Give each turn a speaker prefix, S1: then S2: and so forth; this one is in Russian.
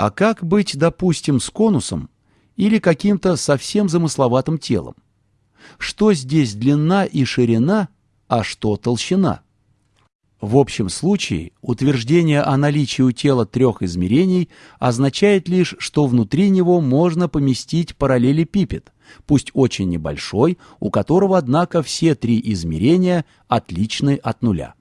S1: А как быть, допустим, с конусом или каким-то совсем замысловатым телом? Что здесь длина и ширина, а что толщина? В общем случае утверждение о наличии у тела трех измерений означает лишь, что внутри него можно поместить параллелепипед, пусть очень небольшой, у которого, однако, все три измерения отличны от нуля.